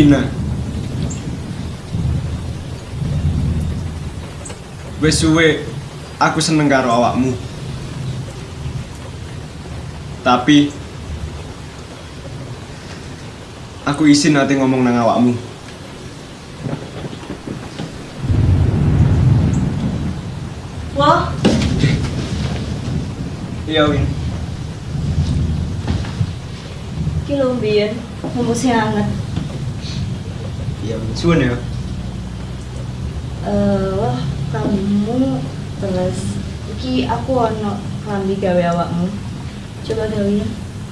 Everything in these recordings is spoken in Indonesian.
Ruina. Wes suwe aku seneng karo awakmu. Tapi aku izin nanti ngomong nang awakmu. Wah, Iya, Win. iki lho mbiyen ngomongnya hangat. Iya, Suwun ya. Eh, wah, kamu terus iki aku ono klambi gawe awakmu. Coba gawe ya.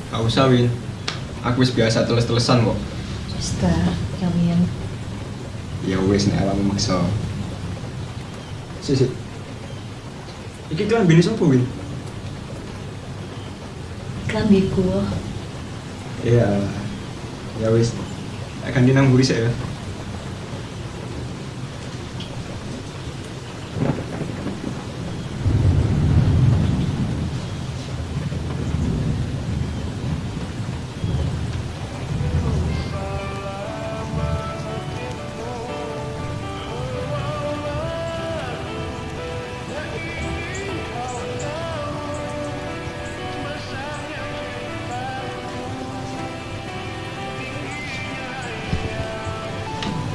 Gak usah, Win. Aku wis biasa teles-telesan kok. Wis ta, gawean. Ya wis nek awakmu maksa. Si, si. Iki klambine sapa, Win? Klambiku. Iya. Ya wis. Akan dinang buri saya.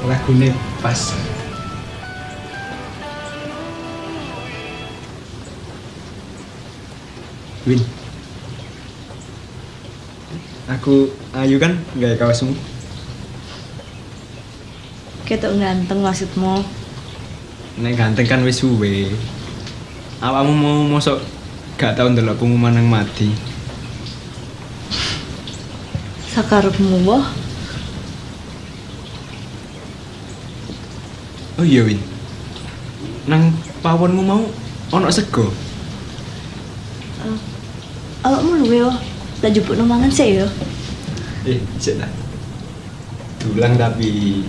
Lagune pas. Win. Aku ayu kan gaya kawasmu. Ketok ganteng maksudmu. Nek ganteng kan wis suwe. Awakmu mau mosok gak tau ndelok pengumuman nang mati. Sakarepmu wah. Oh iya Win. Nang pawonmu mau ono sego. Eh, awakmu luwe wah. Tak jupuk mangan sih ya. Eh, cek lah. Dulang tapi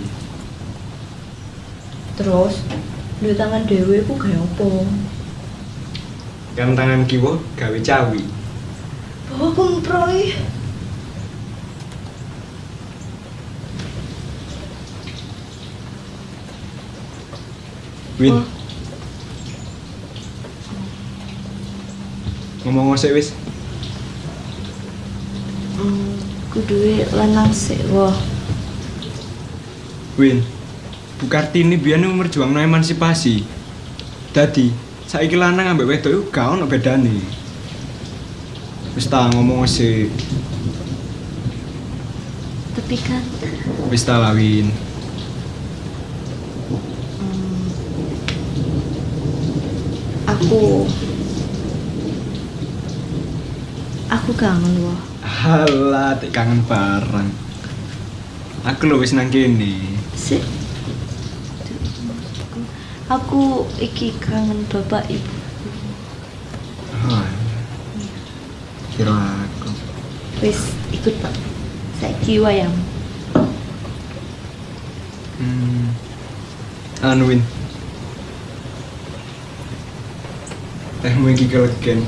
Terus, duwe tangan dhewe ku gawe apa? kan tangan kiwa gawe cawi. Bawa kemproy. Win. Oh. Ngomong ngosek wis. Hmm, kuduwe lanang sih wah. Win. Bu Kartini biyen merjuangno emansipasi. Dadi, saiki lanang ambek wedok iku gak ono bedane. Wis ta ngomong sik. Tapi kan Wis ta lah, Win. hmm, aku aku kangen wah. Halah, tek kangen bareng. Aku lho wis nang kene. Sik. Aku iki kangen bapak ibu. Oh. Kira aku. Wis ikut pak. Saiki wayang. Hmm. Anu Win. Tehmu iki kelegen.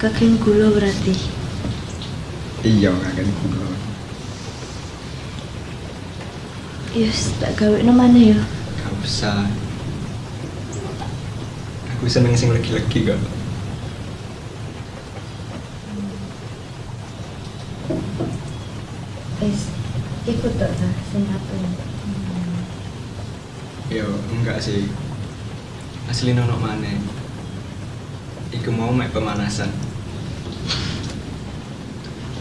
Kakek gula berarti. Iya, kakek kula. Yes, tak gawe no mana ya? Gak usah. Aku seneng sing legi-legi kok. Wis ikut tok ta sing apa Yo, enggak sih. Asli nono mana? Iku mau mek pemanasan.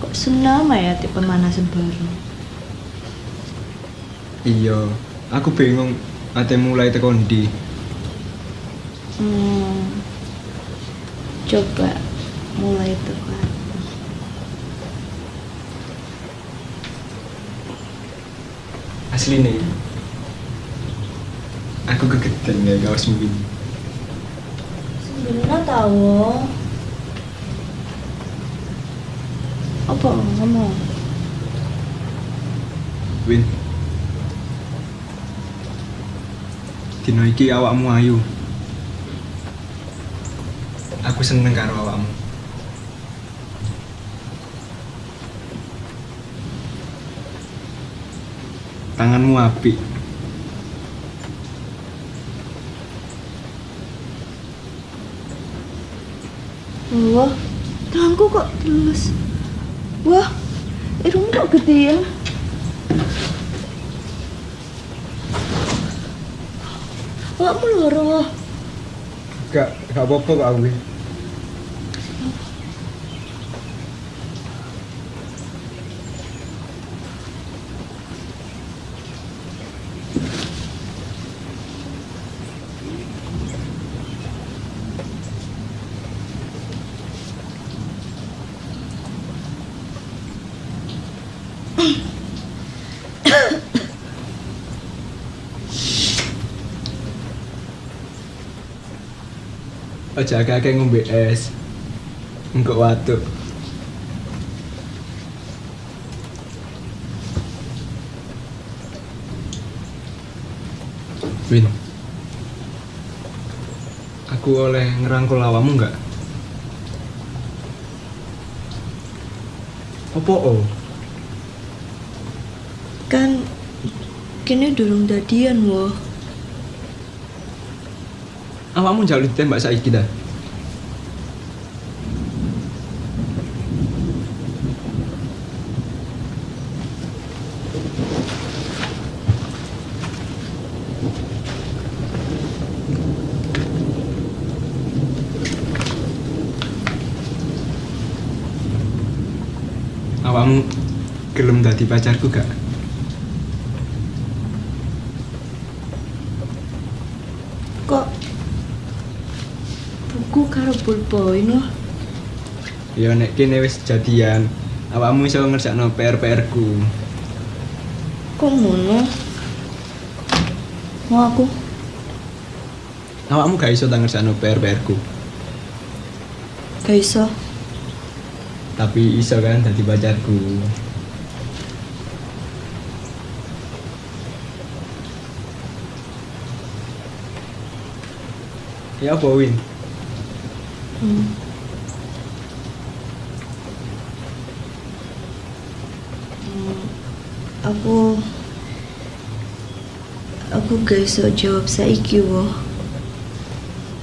Kok senama ya tipe pemanasan baru? Iya, aku bingung ate mulai tekan ndi. Hmm, coba mulai itu kan. Asli nih. Aku kegeden ya kaos mungkin. Sebenarnya tahu. Apa ngomong? Win. Dino iki awakmu ayu. Aku seneng karo awakmu. Tanganmu apik. Wah, tanganku kok tulus. Wah, irungmu kok gede ya? Awakmu loro. Gak, gak apa-apa kok aku. Aja kakek ngombe es. Engkok watuk. Win. Aku oleh ngerangkul awamu enggak? Apa oh? Kan kini durung dadian wah. Awakmu jauh ditembak saiki dah. Awakmu gelem dadi pacarku gak? Kok buku karo pulpoin wah. Ya nek kene wis jadian, awakmu iso ngerjakno PR-PR ku. Kok ngono? Mau aku? Awakmu gak iso ta ngerjakno PR-PR ku. Gak iso. Tapi iso kan dadi pacarku. Ya apa Win? Hmm. Hmm, Aku aku gak iso jawab saiki wo.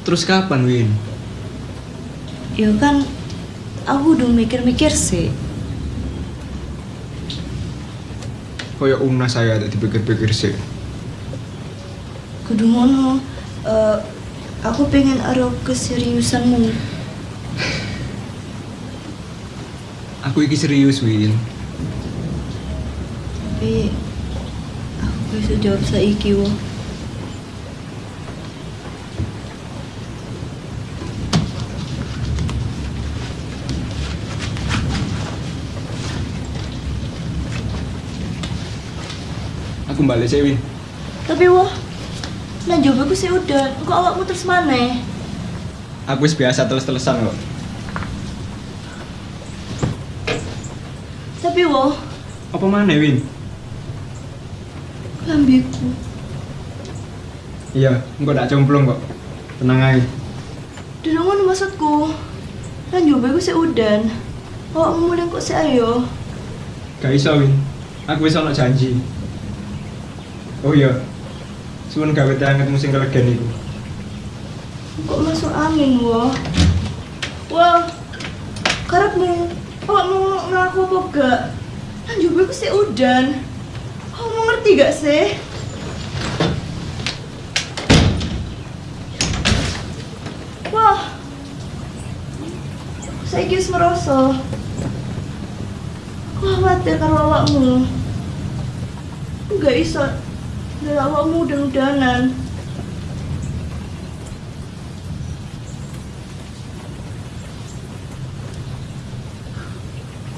Terus kapan Win? Ya kan aku udah mikir-mikir sih. Kaya umna saya ada dipikir-pikir sih. Kudu ngono. Eh, aku pengen aro keseriusanmu. Aku iki serius Win. Tapi aku iso jawab saiki wo. Aku balik sih Win. Tapi wo, nah jawab aku sih udah. Kok awakmu terus mana? Aku biasa terus-terusan kok. Tapi wo, Apa mana Win? lambiku. Iya, engkau tak cemplung kok. Tenang aja. Duduk ngono maksudku. Nah jawab aku sih udan. Awakmu mulai kok sih ayo. Gak iso Win. Aku wis ono janji. Oh iya. Suwun gawe teh anget musim kelegen iku. Kok masuk angin wo? Wah, karepmu awakmu ngaku apa gak? Nah jawab aku sih udan. Kamu ngerti gak sih? Wah, saya kis merasa. Aku khawatir karo awakmu. Gak iso dari awakmu udan-udanan.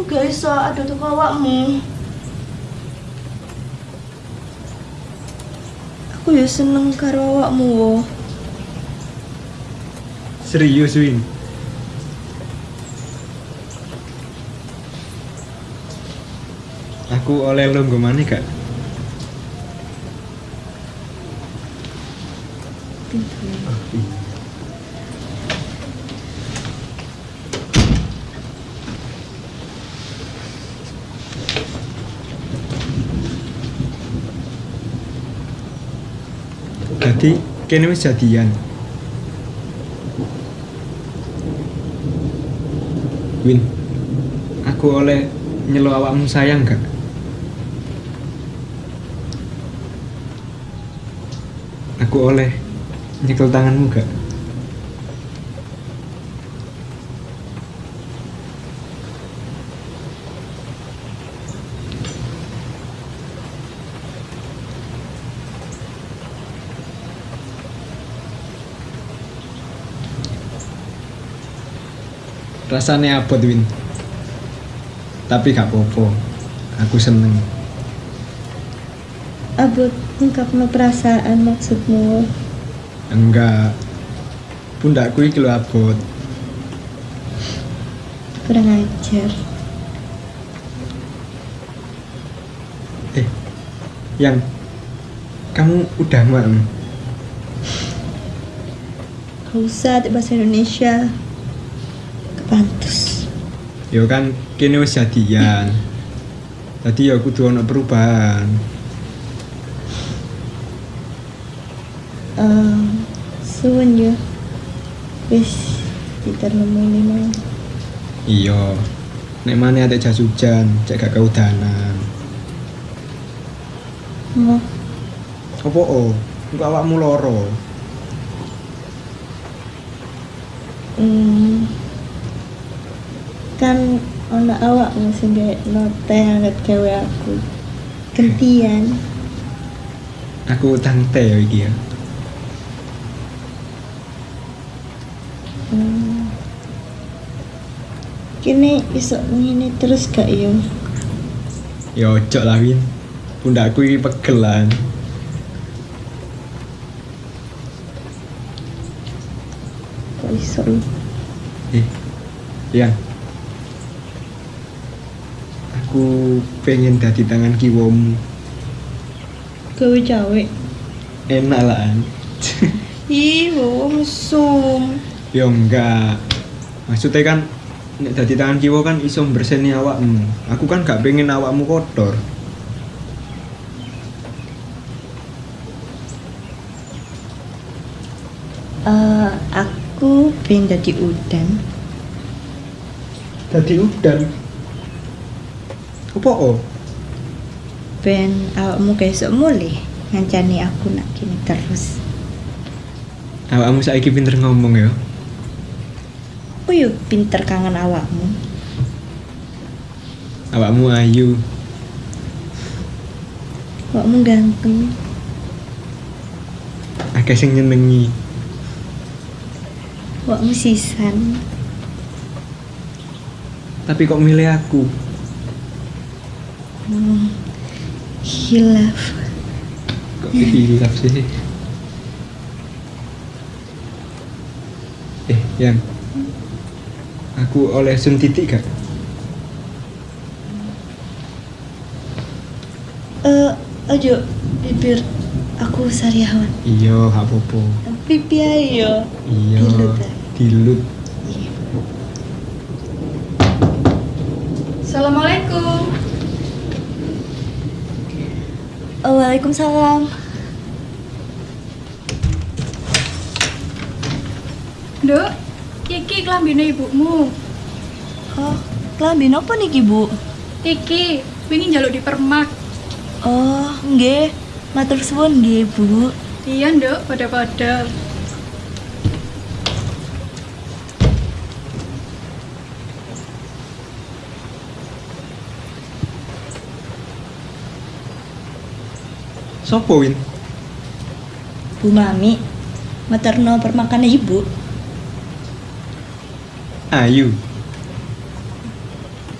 Aku gak iso ada tuh awakmu. Aku ya seneng karo awakmu wo. Serius Win. Aku oleh lo maneh gak? Jadi kene wis jadian. Win, aku oleh nyelo awakmu sayang gak? Aku oleh nyekel tanganmu gak? Rasanya abot Win. Tapi gak apa-apa. Aku seneng. Abot ungkapno perasaan maksudmu. Enggak. Pundakku iki lho abot. Kurang ajar. Eh, yang kamu udah maem? Gak usah di bahasa Indonesia. Kepantus. Ya kan kene wis jadian. Tadi ya kudu ono perubahan. Eh, suwun yo. Wis diternemoni mau. Iya. Nek maneh atek jas hujan, cek gak keudanan. Mau Apa oh? Engko awakmu loro. Hmm. Kan ono awakmu sing gawe note anget gawe aku. Gantian. Aku utang teh ya iki ya. Hmm. Kini iso ngene terus gak yo? Ya ojo lah Win. Pundakku iki pegelan. Kok iso yo? Eh, Yang Aku pengen dadi tangan kiwamu. Gawe cawe. Enak lah. An. Ih, mesum. ya enggak. Maksudnya kan nek dadi tangan kiwa kan iso berseni awakmu. Aku kan gak pengen awakmu kotor. Eh, aku pengen jadi udan. Dadi udan. Apa oh? Ben awakmu kayak sok mulai ngancani aku nak gini terus. Awakmu saiki pinter ngomong ya. Aku yuk pinter kangen awakmu. Awakmu ayu. Awakmu ganteng. Akeh sing nyenengi. Awakmu sisan. Tapi kok milih aku? Hmm. Hilaf. Kok hilaf sih? Eh, yang aku oleh sun titik gak? Eh, ayo bibir aku sariawan. Iya, gak apa-apa. Pipi ayo. Iya. Dilut ae. Dilut. Assalamualaikum. Oh, Waalaikumsalam. Dok, iki klambine ibumu. Oh, kelambi nopo niki, Bu? Iki wingi njaluk di permak. Oh, nggih. Matur suwun nggih, Bu. Iya, Nduk, pada-pada. Sopo Win? Bu Mami, maternal permakannya ibu. Ayu.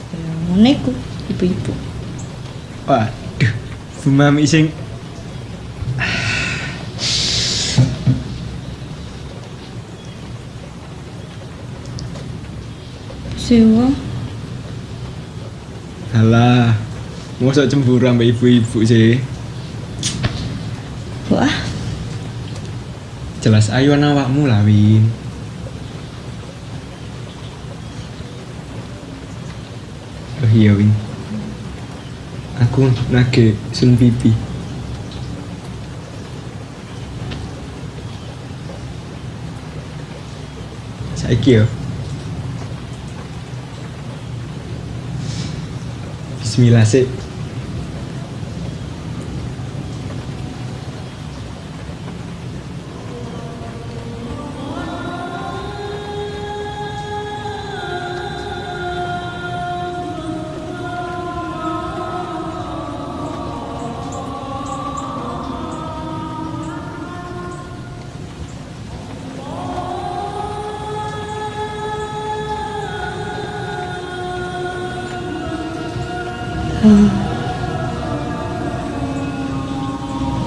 Ya, Moneku, ibu-ibu. Waduh, Bu Mami sing Sewa. Alah, usah cemburu sama ibu-ibu sih. Jelas ayo awakmu lah, Win. Oh iya, Win. Aku nage sun pipi. Saiki yo. Bismillah sih.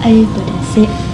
Ayo pada sih.